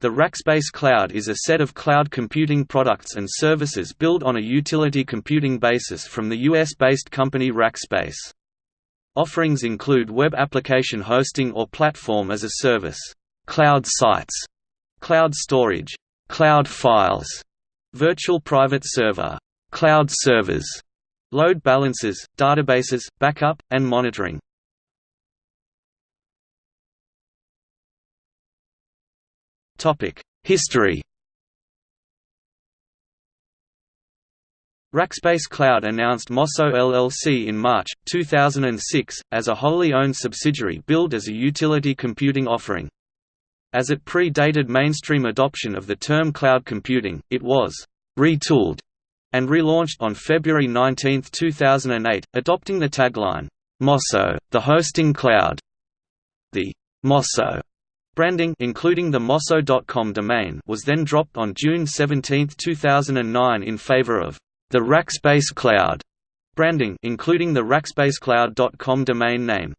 The Rackspace Cloud is a set of cloud computing products and services built on a utility computing basis from the US-based company Rackspace. Offerings include web application hosting or platform as a service, cloud sites, cloud storage, cloud files, virtual private server, cloud servers, load balancers, databases, backup, and monitoring. History Rackspace Cloud announced Mosso LLC in March, 2006, as a wholly owned subsidiary billed as a utility computing offering. As it pre-dated mainstream adoption of the term cloud computing, it was «retooled» and relaunched on February 19, 2008, adopting the tagline, «Mosso, the hosting cloud». The «Mosso» Branding including the Mosso.com domain was then dropped on June 17, 2009 in favor of the Rackspace Cloud branding including the rackspacecloud.com domain name.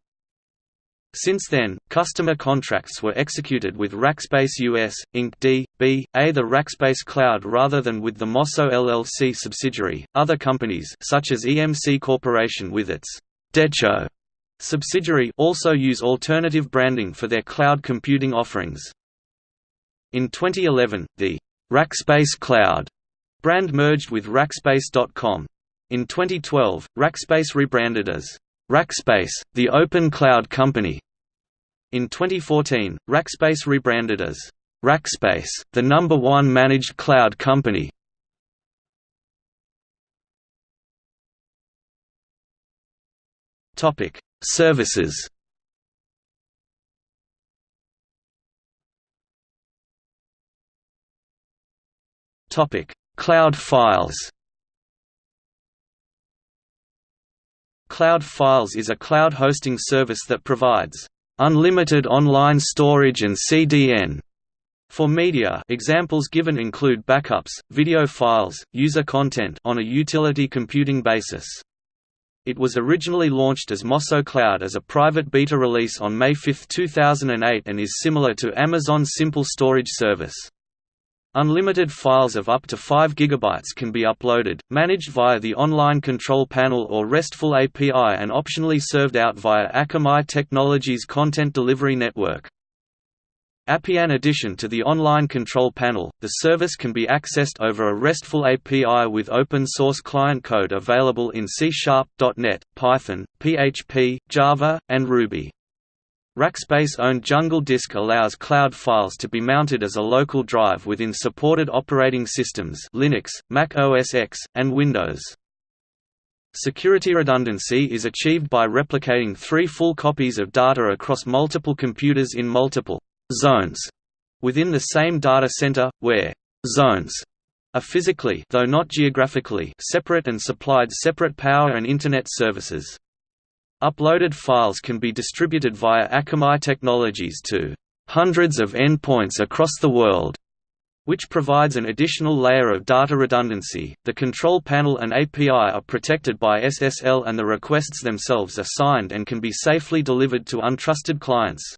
Since then, customer contracts were executed with Rackspace US, Inc. D. B. A. the Rackspace Cloud rather than with the Mosso LLC subsidiary. Other companies such as EMC Corporation with its Decho subsidiary also use alternative branding for their cloud computing offerings. In 2011, the Rackspace Cloud brand merged with Rackspace.com. In 2012, Rackspace rebranded as Rackspace, the Open Cloud Company. In 2014, Rackspace rebranded as Rackspace, the number one managed cloud company. Topic: Services Topic: Cloud files. Cloud Files is a cloud hosting service that provides unlimited online storage and CDN for media. Examples given include backups, video files, user content on a utility computing basis. It was originally launched as Mosso Cloud as a private beta release on May 5, 2008 and is similar to Amazon's Simple Storage service. Unlimited files of up to 5 GB can be uploaded, managed via the Online Control Panel or RESTful API and optionally served out via Akamai Technologies Content Delivery Network. API In addition to the online control panel, the service can be accessed over a RESTful API with open-source client code available in C Sharp, .NET, Python, PHP, Java, and Ruby. Rackspace-owned Jungle Disk allows cloud files to be mounted as a local drive within supported operating systems Linux, Mac OS X, and Windows. Security redundancy is achieved by replicating three full copies of data across multiple computers in multiple zones within the same data center, where zones are physically though not geographically separate and supplied separate power and Internet services. Uploaded files can be distributed via Akamai Technologies to hundreds of endpoints across the world, which provides an additional layer of data redundancy. The control panel and API are protected by SSL and the requests themselves are signed and can be safely delivered to untrusted clients.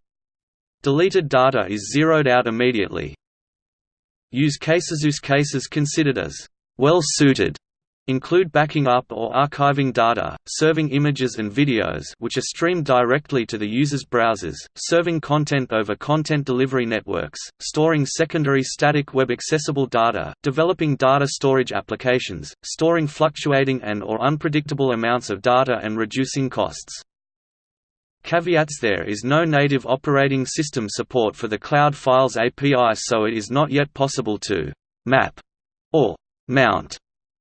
Deleted data is zeroed out immediately. Use cases Use cases considered as well-suited include backing up or archiving data, serving images and videos which are streamed directly to the user's browsers, serving content over content delivery networks, storing secondary static web accessible data, developing data storage applications, storing fluctuating and or unpredictable amounts of data and reducing costs. Caveats There is no native operating system support for the Cloud Files API so it is not yet possible to «map» or «mount»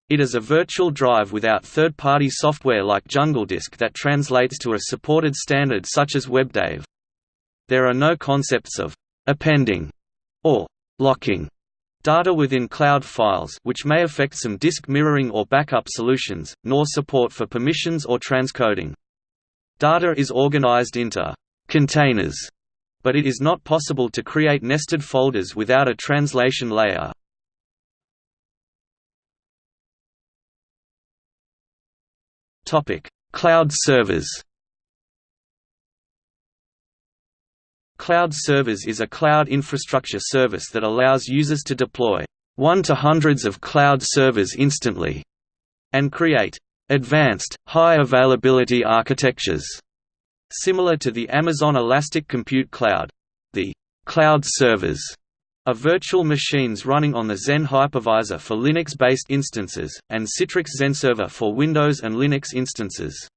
it as a virtual drive without third-party software like JungleDisk that translates to a supported standard such as WebDAV. There are no concepts of «appending» or «locking» data within cloud files which may affect some disk mirroring or backup solutions, nor support for permissions or transcoding. Data is organized into containers, but it is not possible to create nested folders without a translation layer. Topic: Cloud servers. Cloud servers is a cloud infrastructure service that allows users to deploy one to hundreds of cloud servers instantly and create advanced, high-availability architectures similar to the Amazon Elastic Compute Cloud. The cloud servers are virtual machines running on the Xen hypervisor for Linux-based instances, and Citrix XenServer for Windows and Linux instances.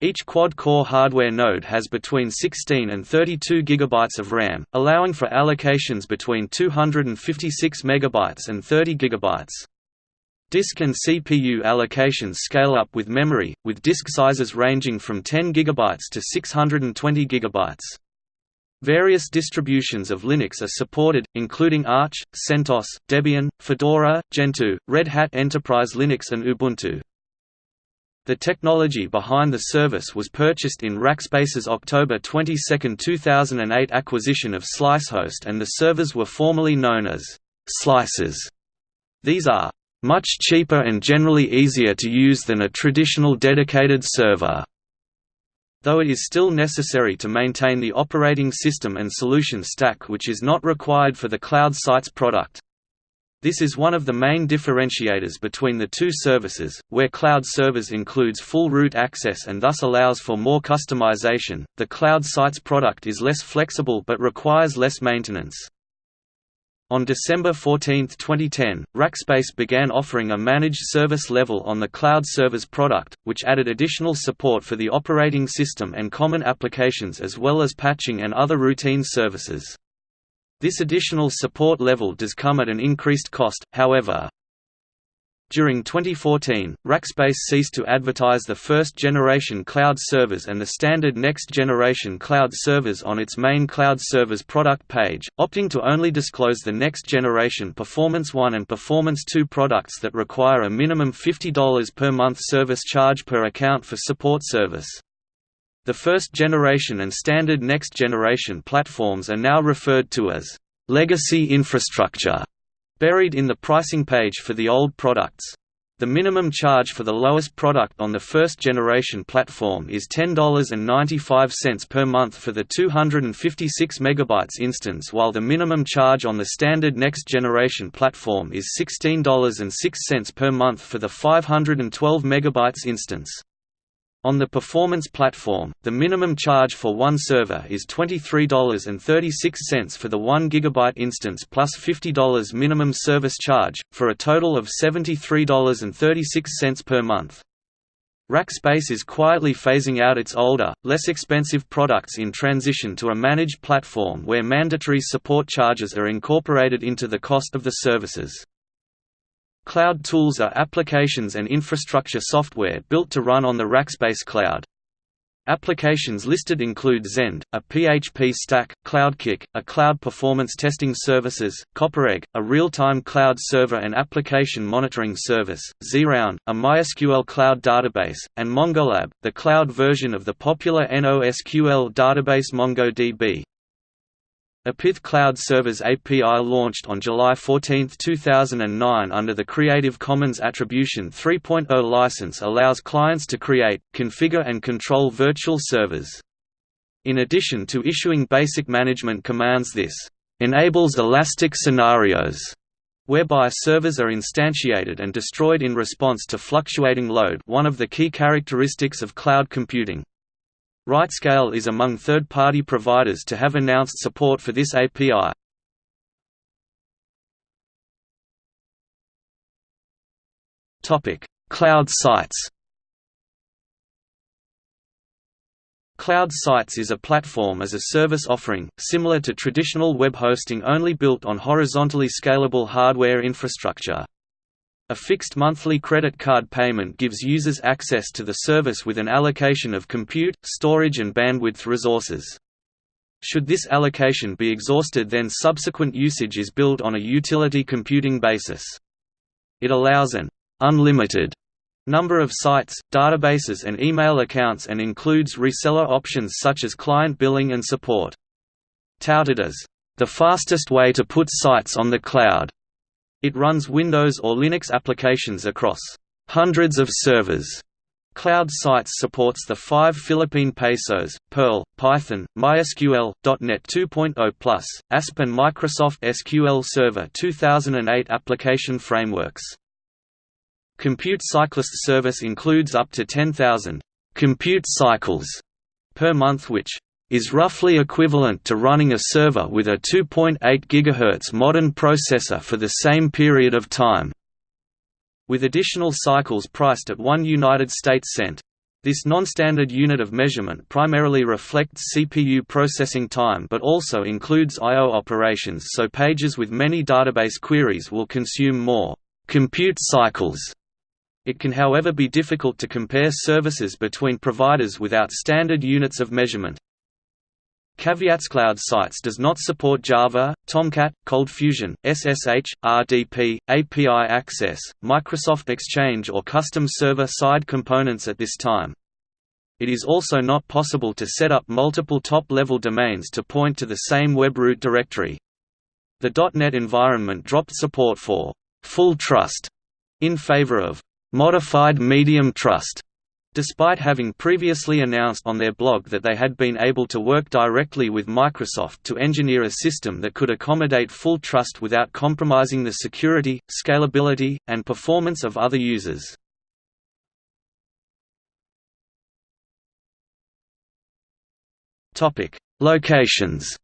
Each quad-core hardware node has between 16 and 32 GB of RAM, allowing for allocations between 256 MB and 30 GB. Disk and CPU allocations scale up with memory, with disk sizes ranging from 10 GB to 620 GB. Various distributions of Linux are supported, including Arch, CentOS, Debian, Fedora, Gentoo, Red Hat Enterprise Linux and Ubuntu. The technology behind the service was purchased in Rackspace's October 22, 2008 acquisition of SliceHost and the servers were formerly known as «slices». These are «much cheaper and generally easier to use than a traditional dedicated server» though it is still necessary to maintain the operating system and solution stack which is not required for the Cloud Sites product. This is one of the main differentiators between the two services, where Cloud Servers includes full root access and thus allows for more customization. The Cloud Sites product is less flexible but requires less maintenance. On December 14, 2010, Rackspace began offering a managed service level on the Cloud Servers product, which added additional support for the operating system and common applications as well as patching and other routine services. This additional support level does come at an increased cost, however. During 2014, Rackspace ceased to advertise the first-generation cloud servers and the standard next-generation cloud servers on its main cloud servers product page, opting to only disclose the next-generation Performance 1 and Performance 2 products that require a minimum $50 per month service charge per account for support service. The first generation and standard next generation platforms are now referred to as legacy infrastructure, buried in the pricing page for the old products. The minimum charge for the lowest product on the first generation platform is $10.95 per month for the 256 MB instance while the minimum charge on the standard next generation platform is $16.06 per month for the 512 MB instance. On the performance platform, the minimum charge for one server is $23.36 for the 1 GB instance plus $50 minimum service charge, for a total of $73.36 per month. Rackspace is quietly phasing out its older, less expensive products in transition to a managed platform where mandatory support charges are incorporated into the cost of the services. Cloud tools are applications and infrastructure software built to run on the Rackspace cloud. Applications listed include Zend, a PHP stack, CloudKick, a cloud performance testing services, CopperEgg, a real-time cloud server and application monitoring service, Xeround, a MySQL cloud database, and MongoLab, the cloud version of the popular NoSQL database MongoDB. A Pyth Cloud Servers API launched on July 14, 2009 under the Creative Commons Attribution 3.0 license allows clients to create, configure and control virtual servers. In addition to issuing basic management commands this enables elastic scenarios whereby servers are instantiated and destroyed in response to fluctuating load one of the key characteristics of cloud computing. RightScale is among third-party providers to have announced support for this API. Cloud sites Cloud Sites is a platform as a service offering, similar to traditional web hosting only built on horizontally scalable hardware infrastructure. A fixed monthly credit card payment gives users access to the service with an allocation of compute, storage and bandwidth resources. Should this allocation be exhausted then subsequent usage is billed on a utility computing basis. It allows an «unlimited» number of sites, databases and email accounts and includes reseller options such as client billing and support. Touted as, "...the fastest way to put sites on the cloud." It runs Windows or Linux applications across hundreds of servers Cloud Sites supports the five Philippine pesos, Perl, Python, MySQL, .NET 2.0+, ASP and Microsoft SQL Server 2008 application frameworks. Compute Cyclist service includes up to 10,000 compute cycles per month which is roughly equivalent to running a server with a 2.8 GHz modern processor for the same period of time with additional cycles priced at 1 United States cent. This non-standard unit of measurement primarily reflects CPU processing time but also includes I.O. operations so pages with many database queries will consume more compute cycles. It can however be difficult to compare services between providers without standard units of measurement. Caveats Cloud Sites does not support Java, Tomcat, ColdFusion, SSH, RDP, API Access, Microsoft Exchange or custom server-side components at this time. It is also not possible to set up multiple top-level domains to point to the same web root directory. The .NET environment dropped support for «full trust» in favor of «modified medium trust» Despite having previously announced on their blog that they had been able to work directly with Microsoft to engineer a system that could accommodate full trust without compromising the security, scalability, and performance of other users. Locations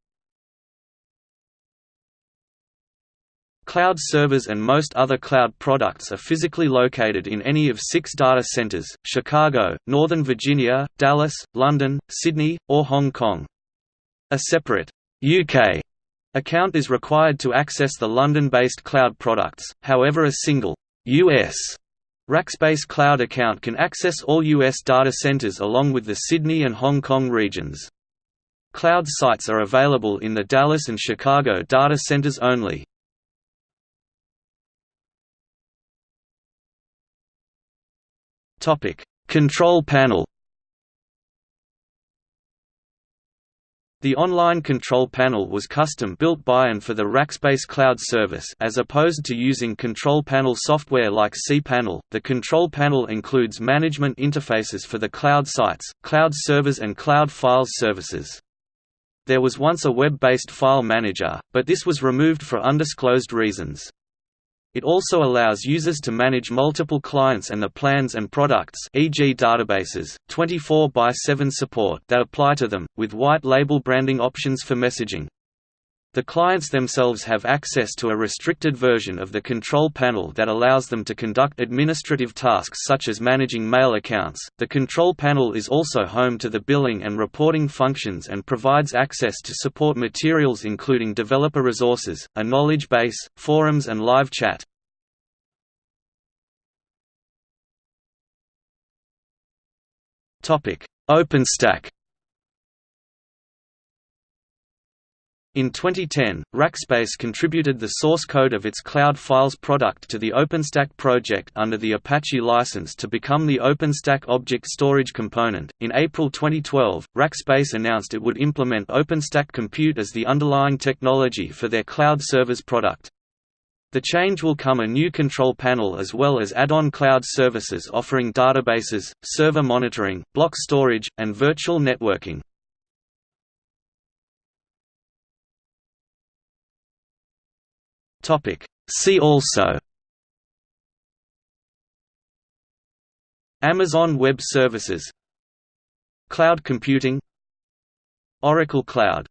Cloud servers and most other cloud products are physically located in any of six data centers, Chicago, Northern Virginia, Dallas, London, Sydney, or Hong Kong. A separate UK account is required to access the London-based cloud products, however a single US Rackspace Cloud account can access all US data centers along with the Sydney and Hong Kong regions. Cloud sites are available in the Dallas and Chicago data centers only. Topic: Control panel. The online control panel was custom built by and for the Rackspace Cloud service as opposed to using control panel software like cPanel. The control panel includes management interfaces for the cloud sites, cloud servers and cloud files services. There was once a web-based file manager, but this was removed for undisclosed reasons. It also allows users to manage multiple clients and the plans and products e.g. databases, 24 by 7 support that apply to them, with white label branding options for messaging. The clients themselves have access to a restricted version of the control panel that allows them to conduct administrative tasks such as managing mail accounts. The control panel is also home to the billing and reporting functions and provides access to support materials including developer resources, a knowledge base, forums and live chat. OpenStack In 2010, Rackspace contributed the source code of its Cloud Files product to the OpenStack project under the Apache license to become the OpenStack object storage component. In April 2012, Rackspace announced it would implement OpenStack Compute as the underlying technology for their cloud servers product. The change will come a new control panel as well as add-on cloud services offering databases, server monitoring, block storage, and virtual networking. Topic. See also Amazon Web Services Cloud computing Oracle Cloud